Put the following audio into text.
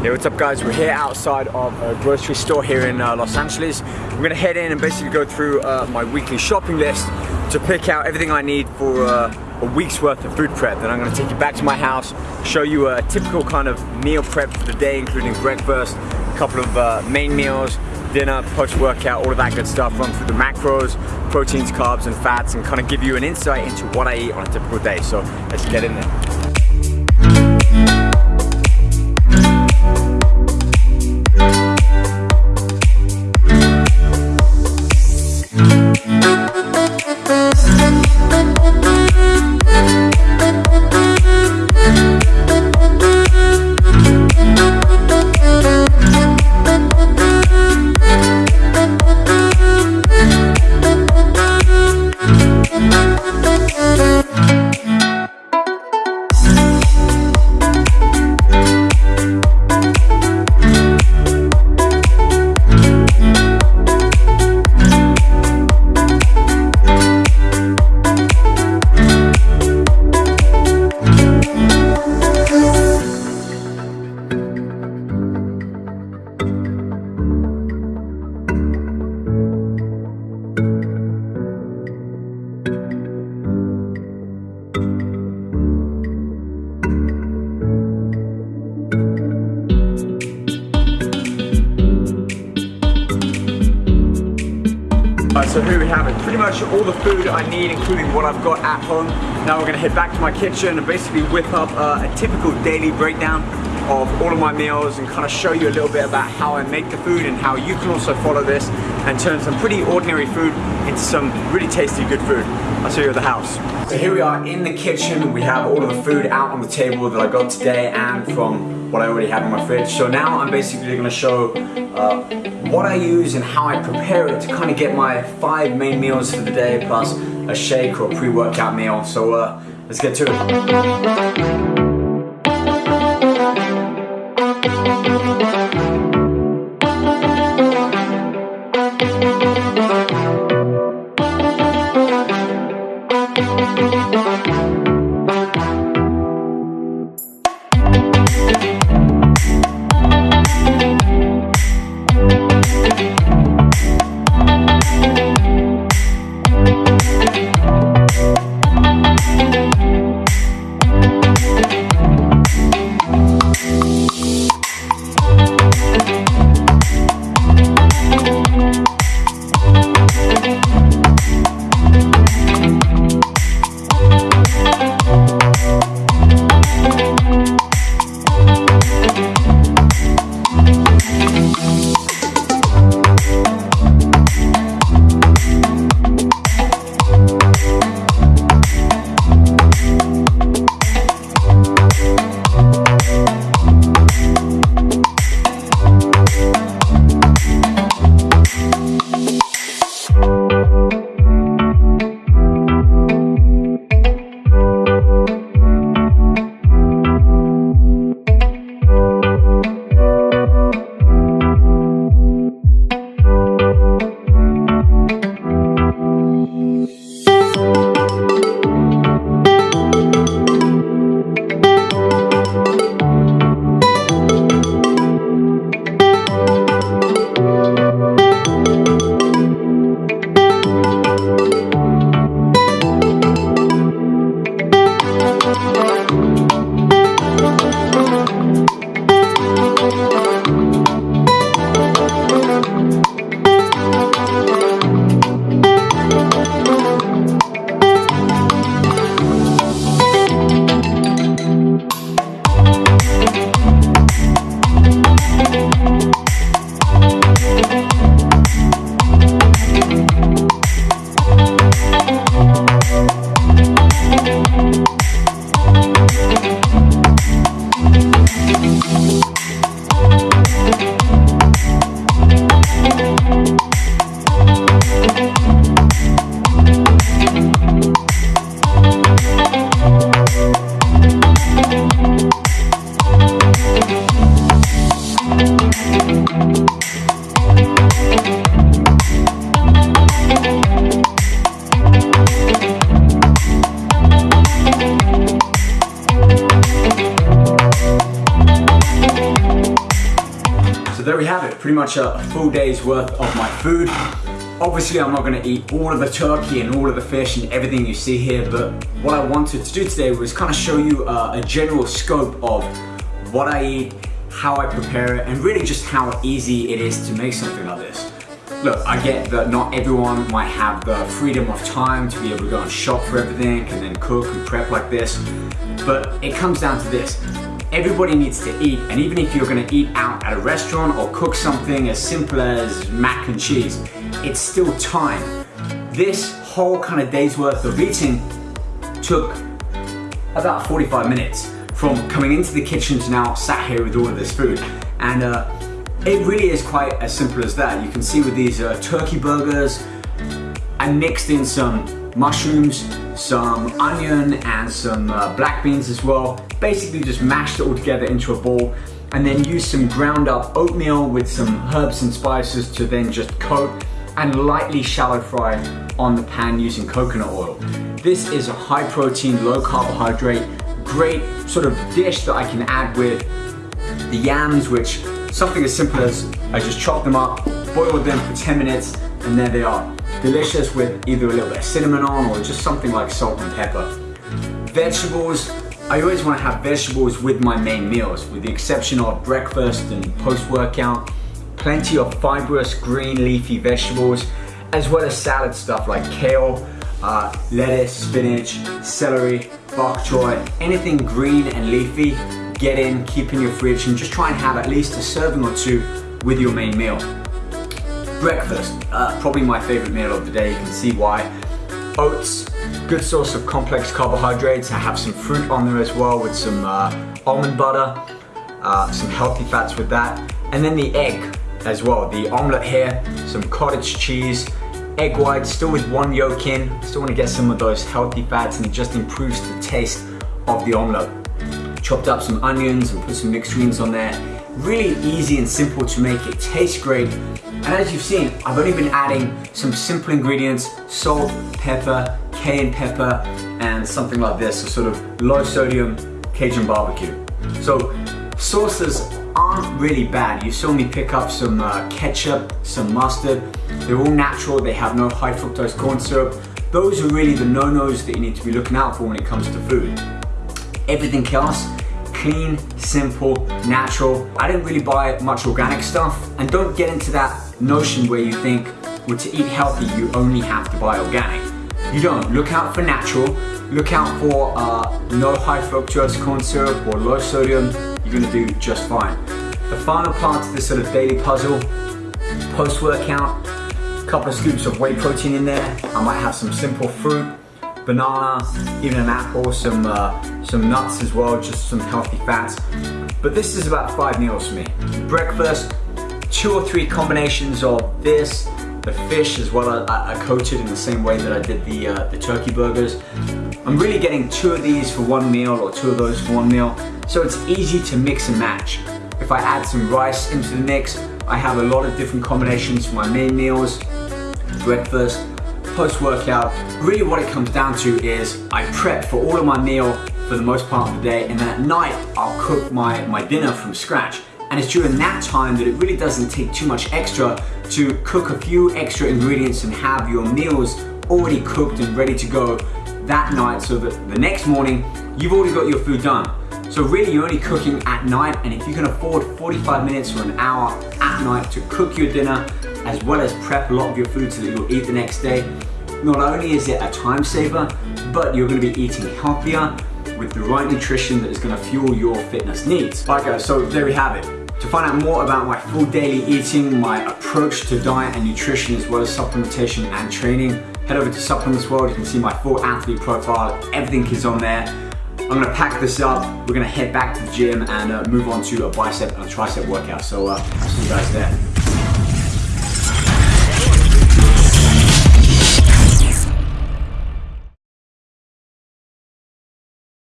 Hey, what's up guys? We're here outside of a grocery store here in uh, Los Angeles. I'm gonna head in and basically go through uh, my weekly shopping list to pick out everything I need for uh, a week's worth of food prep. Then I'm gonna take you back to my house, show you a typical kind of meal prep for the day, including breakfast, a couple of uh, main meals, dinner, post-workout, all of that good stuff, run through the macros, proteins, carbs, and fats, and kind of give you an insight into what I eat on a typical day. So let's get in there. So here we have it. Pretty much all the food I need, including what I've got at home. Now we're gonna head back to my kitchen and basically whip up uh, a typical daily breakdown of all of my meals and kind of show you a little bit about how I make the food and how you can also follow this and turn some pretty ordinary food into some really tasty good food. I'll show you at the house. So here we are in the kitchen. We have all of the food out on the table that I got today and from what I already have in my fridge. So now I'm basically gonna show uh, what I use and how I prepare it to kind of get my five main meals for the day plus a shake or pre-workout meal. So uh, let's get to it. A full day's worth of my food. Obviously, I'm not gonna eat all of the turkey and all of the fish and everything you see here, but what I wanted to do today was kind of show you uh, a general scope of what I eat, how I prepare it, and really just how easy it is to make something like this. Look, I get that not everyone might have the freedom of time to be able to go and shop for everything and then cook and prep like this, but it comes down to this. Everybody needs to eat, and even if you're gonna eat out at a restaurant or cook something as simple as mac and cheese, it's still time. This whole kind of day's worth of eating took about 45 minutes from coming into the kitchen to now sat here with all of this food. And uh, it really is quite as simple as that. You can see with these uh, turkey burgers, I mixed in some mushrooms, some onion and some uh, black beans as well. Basically just mashed it all together into a ball and then used some ground up oatmeal with some herbs and spices to then just coat and lightly shallow fry on the pan using coconut oil. This is a high protein, low carbohydrate, great sort of dish that I can add with the yams, which something as simple as I just chop them up, boiled them for 10 minutes, and there they are. Delicious with either a little bit of cinnamon on or just something like salt and pepper. Vegetables, I always want to have vegetables with my main meals, with the exception of breakfast and post-workout. Plenty of fibrous green leafy vegetables, as well as salad stuff like kale, uh, lettuce, spinach, celery, bok choy, anything green and leafy, get in, keep in your fridge, and just try and have at least a serving or two with your main meal. Breakfast, uh, probably my favorite meal of the day, you can see why. Oats, good source of complex carbohydrates. I have some fruit on there as well with some uh, almond butter, uh, some healthy fats with that. And then the egg as well, the omelette here, some cottage cheese, egg whites, still with one yolk in. Still wanna get some of those healthy fats and it just improves the taste of the omelette. Chopped up some onions and put some mixed greens on there. Really easy and simple to make, it tastes great. And as you've seen, I've only been adding some simple ingredients, salt, pepper, cayenne pepper, and something like this, a sort of low sodium Cajun barbecue. So sauces aren't really bad. You saw me pick up some uh, ketchup, some mustard. They're all natural, they have no high fructose corn syrup. Those are really the no-nos that you need to be looking out for when it comes to food. Everything else, clean, simple, natural. I didn't really buy much organic stuff and don't get into that notion where you think, well, to eat healthy, you only have to buy organic. You don't. Look out for natural. Look out for uh, no high fructose corn syrup or low sodium. You're gonna do just fine. The final part of this sort of daily puzzle, post-workout, a couple of scoops of whey protein in there. I might have some simple fruit, banana, even an apple, some, uh, some nuts as well, just some healthy fats. But this is about five meals for me. Breakfast, two or three combinations of this, the fish as well, I, I coated in the same way that I did the, uh, the turkey burgers. I'm really getting two of these for one meal or two of those for one meal, so it's easy to mix and match. If I add some rice into the mix, I have a lot of different combinations for my main meals, breakfast, post-workout. Really what it comes down to is I prep for all of my meal for the most part of the day and then at night I'll cook my, my dinner from scratch. And it's during that time that it really doesn't take too much extra to cook a few extra ingredients and have your meals already cooked and ready to go that night so that the next morning you've already got your food done. So really you're only cooking at night and if you can afford 45 minutes or an hour at night to cook your dinner as well as prep a lot of your food so that you'll eat the next day, not only is it a time saver, but you're gonna be eating healthier with the right nutrition that is gonna fuel your fitness needs. Alright guys, so there we have it. To find out more about my full daily eating, my approach to diet and nutrition, as well as supplementation and training, head over to Supplements World. You can see my full athlete profile. Everything is on there. I'm gonna pack this up. We're gonna head back to the gym and uh, move on to a bicep and a tricep workout. So uh, I'll see you guys there.